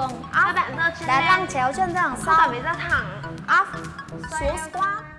giường up. Các bạn giơ chân Đá lên. lăng chéo chân ra đằng sau. Không phải phải ra thẳng. Up. Xuống squat.